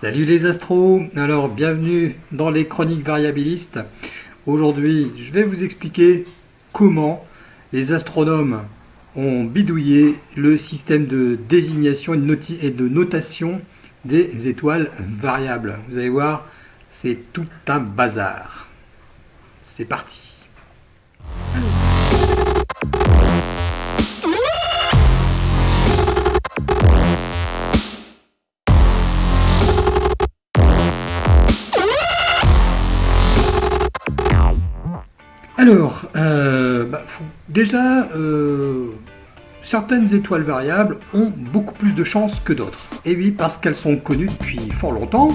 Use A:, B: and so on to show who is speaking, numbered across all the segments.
A: Salut les astros, alors bienvenue dans les chroniques variabilistes. Aujourd'hui je vais vous expliquer comment les astronomes ont bidouillé le système de désignation et de notation des étoiles variables. Vous allez voir, c'est tout un bazar. C'est parti Alors, euh, bah, déjà, euh, certaines étoiles variables ont beaucoup plus de chances que d'autres. Et oui, parce qu'elles sont connues depuis fort longtemps.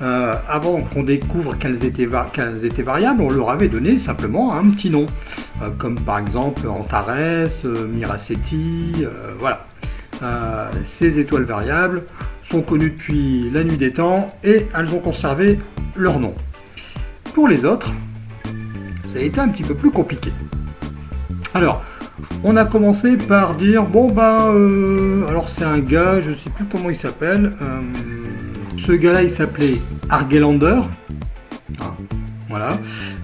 A: Euh, avant qu'on découvre qu'elles étaient, étaient, variables, on leur avait donné simplement un petit nom, comme par exemple Antares, Miraceti, voilà. ces étoiles variables sont connues depuis la nuit des temps et elles ont conservé leur nom. Pour les autres, a été un petit peu plus compliqué. Alors, on a commencé par dire, bon ben, alors c'est un gars, je sais plus comment il s'appelle, euh, ce gars-là il s'appelait Argelander, ah, voilà,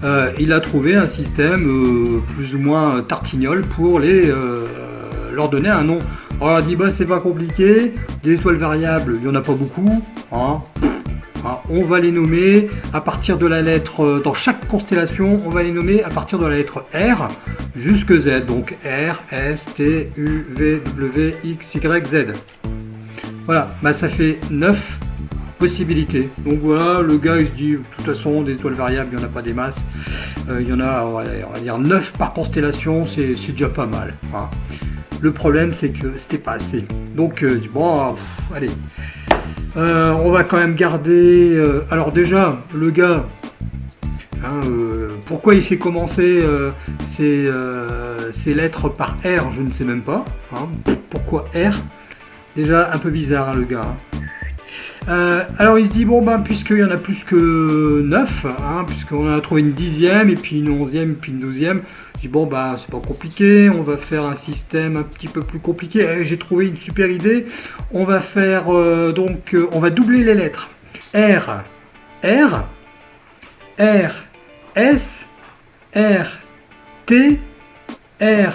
A: euh, il a trouvé un système plus ou moins tartignol pour les, leur donner un nom. Alors il a dit, bah c'est pas compliqué, des étoiles variables, il n'y en a pas beaucoup, Hein, on va les nommer à partir de la lettre, euh, dans chaque constellation, on va les nommer à partir de la lettre R jusque Z. Donc R, S, T, U, V, W, X, Y, Z. Voilà, bah ça fait 9 possibilités. Donc voilà, le gars il se dit, de toute façon, des étoiles variables, il n'y en a pas des masses. Euh, il y en a, on va, dire 9 par constellation, c'est déjà pas mal. Le problème, c'est que c'était pas assez. Donc, euh, bon, allez, euh, on va quand même garder... Euh, alors déjà, le gars, hein, euh, pourquoi il fait commencer ses, lettres par R, je ne sais même pas. Hein. pourquoi R? Déjà un peu bizarre hein, le gars. alors il se dit, bon ben puisqu'il y en a plus que 9, puisqu'on a trouvé une dixième, et puis une onzième, puis une douzième, bon bah c'est pas compliqué, on va faire un système un petit peu plus compliqué. Eh, j'ai trouvé une super idée. On va faire euh, donc euh, on va doubler les lettres. R, R, R, S, R, T, R,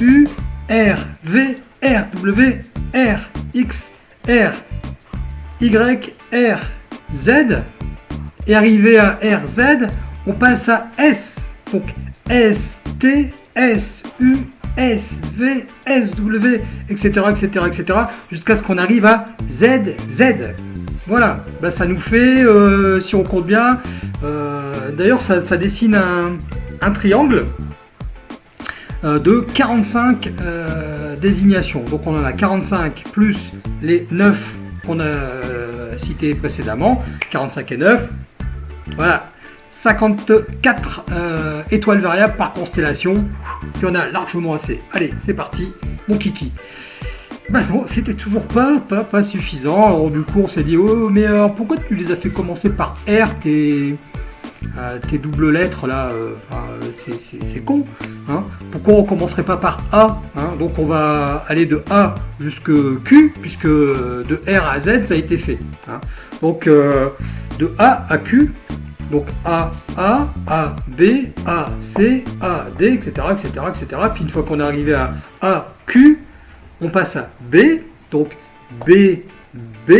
A: U, R, V, R, W, R, X, R, Y, R, Z. Et arrivé à R, Z, on passe à S. Donc S, T, S, U, S, V, S, W, etc., etc., etc., jusqu'à ce qu'on arrive à Z, Z. Voilà, bah, ça nous fait, euh, si on compte bien, euh, d'ailleurs ça, dessine un, triangle euh, de 45 désignations. Donc on en a 45 plus les 9 qu'on a cités précédemment, 45 et 9. Voilà, 54 euh, étoiles variables par constellation. Il y en a largement assez. Allez, c'est parti, mon kiki. Ben non, c'était toujours pas, pas, pas suffisant. Alors du coup, on s'est dit, oh, mais alors pourquoi tu les as fait commencer par R, tes, euh, tes doubles lettres là euh, C'est con. Hein pourquoi on commencerait pas par A hein? Donc on va aller de A jusque Q, puisque de R à Z, ça a été fait. Hein Donc de A à Q, donc A, A, A, B, A, C, A, D, etc., etc., etc. Puis une fois qu'on est arrivé à A, Q, on passe à B, donc B, B,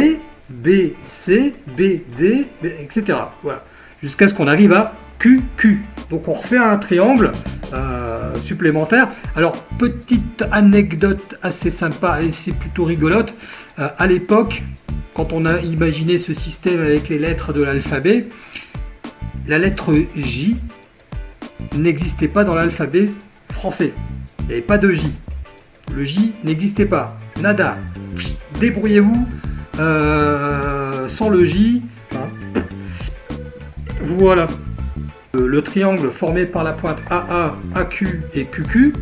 A: B, C, B, D, etc. Voilà. Jusqu'à ce qu'on arrive à Q, Q. Donc on refait un triangle euh, supplémentaire. Alors, petite anecdote assez sympa et c'est plutôt rigolote. Euh, à l'époque, quand on a imaginé ce système avec les lettres de l'alphabet, la lettre J n'existait pas dans l'alphabet français. Il n'y avait pas de J. Le J n'existait pas. Nada. Débrouillez-vous euh, sans le J. Hein. Voilà. Euh, le triangle formé par la pointe AA, AQ et QQ,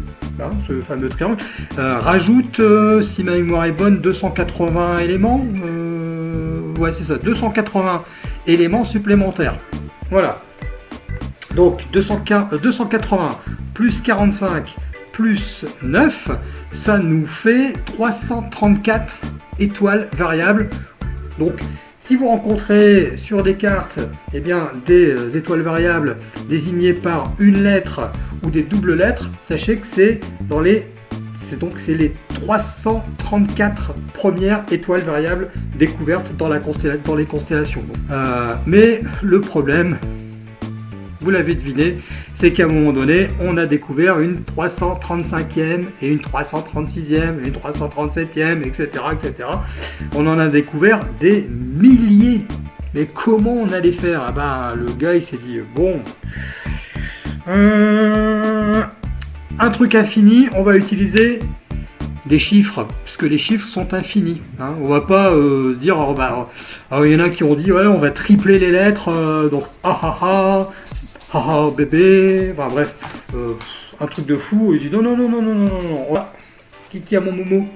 A: hein, ce fameux triangle, euh, rajoute, si ma mémoire est bonne, 280 éléments. ouais, c'est ça, 280 éléments supplémentaires. Voilà. Donc 280 euh, plus 45 plus 9, ça nous fait 334 étoiles variables. Donc Si vous rencontrez sur des cartes eh bien, des étoiles variables désignées par une lettre ou des doubles lettres, sachez que c'est dans les donc c'est les 334 premières étoiles variables découvertes dans, la dans les constellations. Euh, mais le problème, vous l'avez deviné, c'est qu'à un moment donné, on a découvert une 335e et une 336e et une 337e, etc., etc. On en a découvert des milliers. Mais comment on allait faire? Ah ben, Le gars, il s'est dit, bon... Euh, un truc infini, on va utiliser des chiffres, puisque les chiffres sont infinis. Hein. On va pas euh, dire, oh, bah, oh, il y en a qui ont dit, ouais, on va tripler les lettres, euh, donc ah ah ah, ah ah bébé, enfin bref, euh, un truc de fou. Il dit, non, non, non, non, non, non, non, non. Qui a mon momo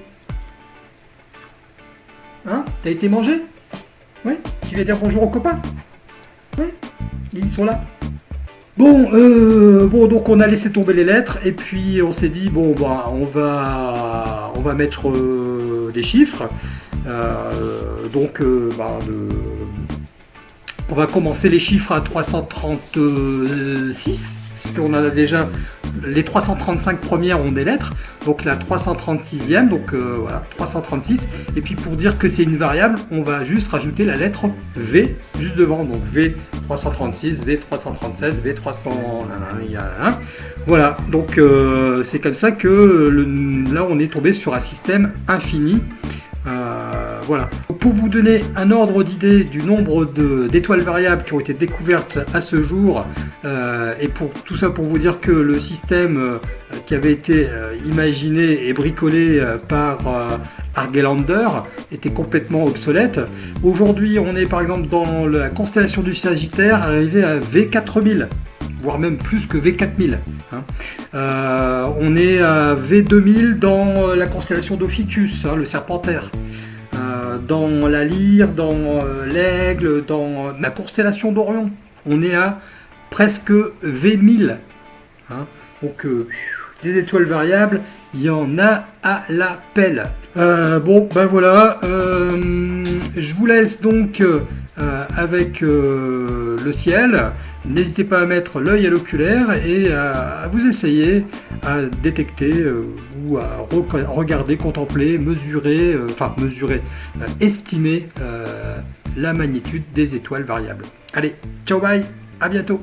A: Hein T'as été mangé? Oui? Tu vas dire bonjour aux copains? Oui? Ils sont là Bon, euh, bon, donc on a laissé tomber les lettres et puis on s'est dit bon, bah, on va, on va mettre euh, des chiffres. Euh, donc, bah, on va commencer les chiffres à 336 puisqu'on a déjà les 335 premières ont des lettres, donc la 336e, donc euh, voilà, 336. Et puis pour dire que c'est une variable, on va juste rajouter la lettre V juste devant, donc V336, V337, V300, voilà, donc euh, c'est comme ça que là on est tombé sur un système infini. Euh, voilà. Pour vous donner un ordre d'idée du nombre d'étoiles variables qui ont été découvertes à ce jour, euh, et pour tout ça pour vous dire que le système euh, qui avait été imaginé et bricolé par Argelander était complètement obsolète. Aujourd'hui, on est par exemple dans la constellation du Sagittaire arrivé à V4000 voire même plus que V4000. Hein. Euh, on est à V2000 dans la constellation d'Ophiuchus, hein, le serpentaire. Euh, dans la lyre, dans euh, l'aigle, dans la constellation d'Orion. On est à presque V1000. Hein. Donc des étoiles variables, il y en a à la pelle. bon, ben voilà, je vous laisse donc avec le ciel. N'hésitez pas à mettre l'œil à l'oculaire et à, vous essayer à détecter euh, ou à regarder, contempler, mesurer, euh, enfin mesurer, euh, estimer la magnitude des étoiles variables. Allez, ciao bye, à bientôt